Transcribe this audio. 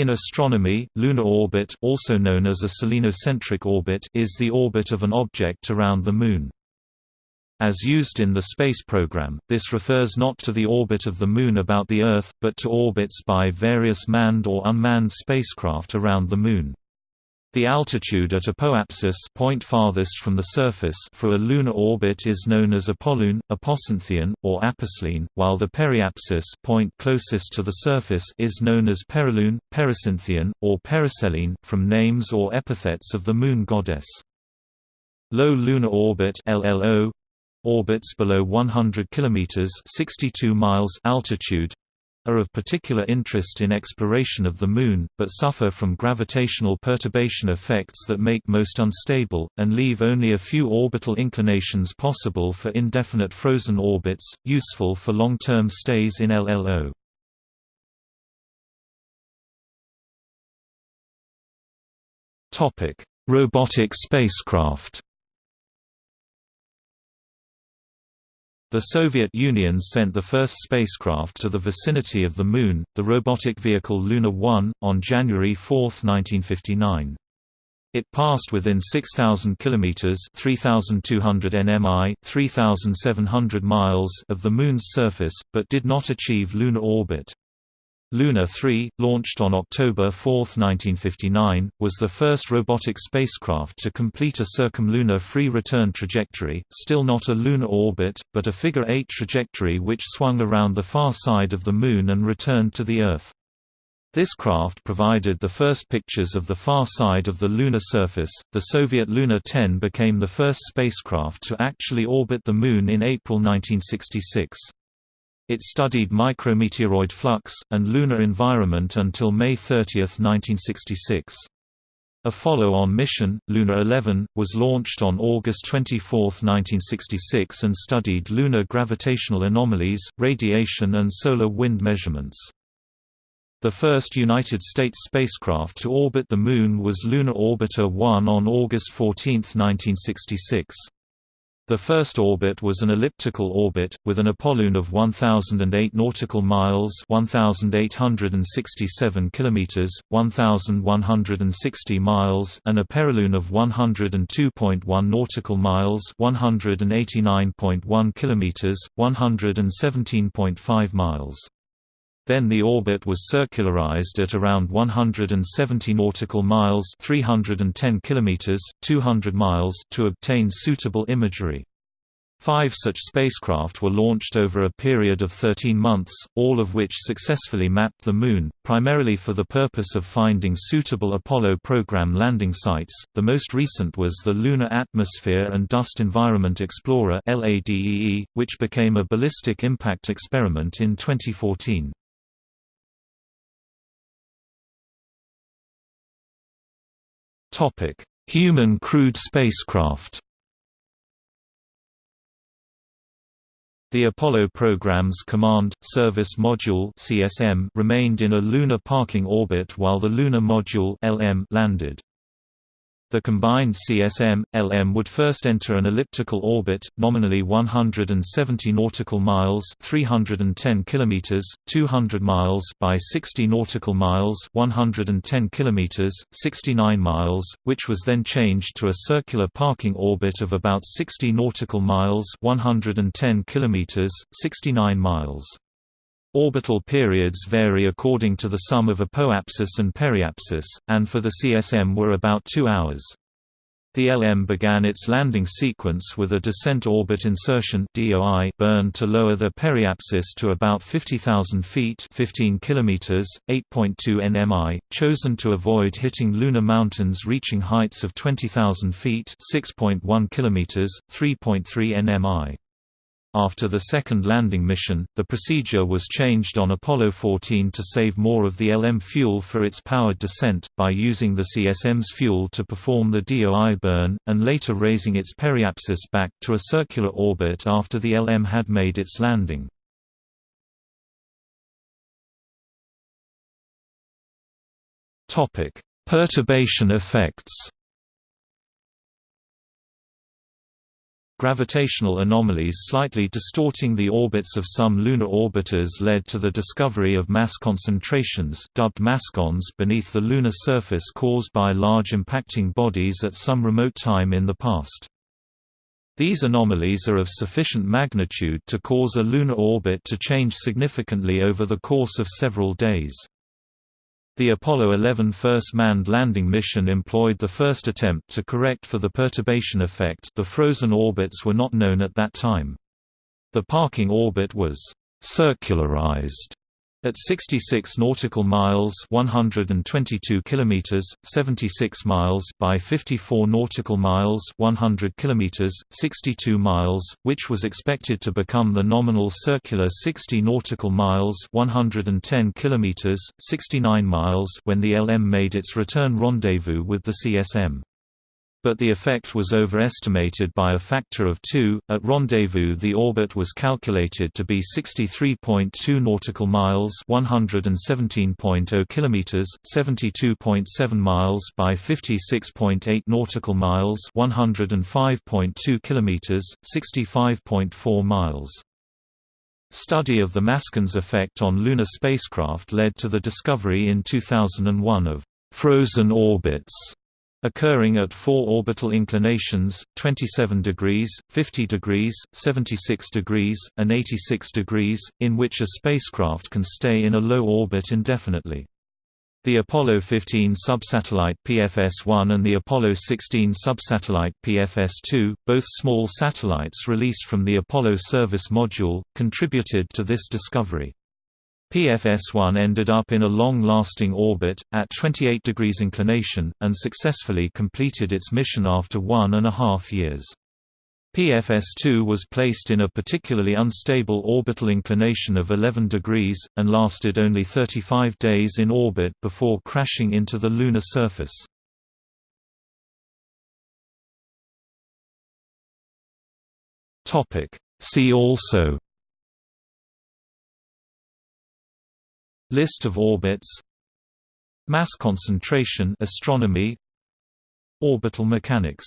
In astronomy, lunar orbit also known as a selenocentric orbit is the orbit of an object around the Moon. As used in the space program, this refers not to the orbit of the Moon about the Earth, but to orbits by various manned or unmanned spacecraft around the Moon. The altitude at apoapsis point farthest from the surface for a lunar orbit is known as apolune, apocynthion, or aposelene, while the periapsis point closest to the surface is known as perilune, pericynthion, or periselene, from names or epithets of the moon goddess. Low lunar orbit LLO orbits below 100 km 62 miles altitude are of particular interest in exploration of the Moon, but suffer from gravitational perturbation effects that make most unstable, and leave only a few orbital inclinations possible for indefinite frozen orbits, useful for long-term stays in LLO. Robotic spacecraft The Soviet Union sent the first spacecraft to the vicinity of the Moon, the robotic vehicle Luna 1, on January 4, 1959. It passed within 6,000 kilometers (3,200 nmi, 3,700 miles) of the Moon's surface, but did not achieve lunar orbit. Luna 3, launched on October 4, 1959, was the first robotic spacecraft to complete a circumlunar free return trajectory, still not a lunar orbit, but a figure-eight trajectory which swung around the far side of the Moon and returned to the Earth. This craft provided the first pictures of the far side of the lunar surface. The Soviet Luna 10 became the first spacecraft to actually orbit the Moon in April 1966. It studied micrometeoroid flux, and lunar environment until May 30, 1966. A follow-on mission, Luna 11, was launched on August 24, 1966 and studied lunar gravitational anomalies, radiation and solar wind measurements. The first United States spacecraft to orbit the Moon was Lunar Orbiter 1 on August 14, 1966. The first orbit was an elliptical orbit, with an apolune of 1008 nautical miles 1867 kilometers, 1160 miles and a perilune of 102.1 nautical miles 189.1 kilometers, 117.5 miles. Then the orbit was circularized at around 170 nautical miles 310 kilometers, 200 miles to obtain suitable imagery. Five such spacecraft were launched over a period of 13 months, all of which successfully mapped the Moon, primarily for the purpose of finding suitable Apollo program landing sites. The most recent was the Lunar Atmosphere and Dust Environment Explorer which became a ballistic impact experiment in 2014. Human crewed spacecraft. The Apollo program's Command Service Module (CSM) remained in a lunar parking orbit while the Lunar Module (LM) landed. The combined CSM, LM would first enter an elliptical orbit, nominally 170 nautical miles 310 kilometers, 200 miles by 60 nautical miles 110 kilometers, 69 miles, which was then changed to a circular parking orbit of about 60 nautical miles 110 kilometers, 69 miles. Orbital periods vary according to the sum of apoapsis and periapsis, and for the CSM were about two hours. The LM began its landing sequence with a descent orbit insertion DOI burn to lower the periapsis to about 50,000 feet 15 kilometers, 8.2 nmi, chosen to avoid hitting lunar mountains reaching heights of 20,000 feet 6.1 kilometers, 3.3 nmi. After the second landing mission, the procedure was changed on Apollo 14 to save more of the LM fuel for its powered descent, by using the CSM's fuel to perform the DOI burn, and later raising its periapsis back to a circular orbit after the LM had made its landing. Perturbation effects Gravitational anomalies slightly distorting the orbits of some lunar orbiters led to the discovery of mass concentrations dubbed mascons beneath the lunar surface caused by large impacting bodies at some remote time in the past. These anomalies are of sufficient magnitude to cause a lunar orbit to change significantly over the course of several days. The Apollo 11 first manned landing mission employed the first attempt to correct for the perturbation effect the frozen orbits were not known at that time. The parking orbit was «circularized» At 66 nautical miles, 122 kilometers, 76 miles by 54 nautical miles, 100 kilometers, 62 miles, which was expected to become the nominal circular 60 nautical miles, 110 kilometers, 69 miles when the LM made its return rendezvous with the CSM but the effect was overestimated by a factor of 2. At rendezvous, the orbit was calculated to be 63.2 nautical miles, 117.0 kilometers, 72.7 miles by 56.8 nautical miles, 105.2 kilometers, 65.4 miles. Study of the mascons effect on lunar spacecraft led to the discovery in 2001 of frozen orbits occurring at four orbital inclinations, 27 degrees, 50 degrees, 76 degrees, and 86 degrees, in which a spacecraft can stay in a low orbit indefinitely. The Apollo 15 subsatellite PFS-1 and the Apollo 16 subsatellite PFS-2, both small satellites released from the Apollo service module, contributed to this discovery. PFS-1 ended up in a long-lasting orbit, at 28 degrees inclination, and successfully completed its mission after one and a half years. PFS-2 was placed in a particularly unstable orbital inclination of 11 degrees, and lasted only 35 days in orbit before crashing into the lunar surface. See also List of orbits Mass concentration astronomy Orbital mechanics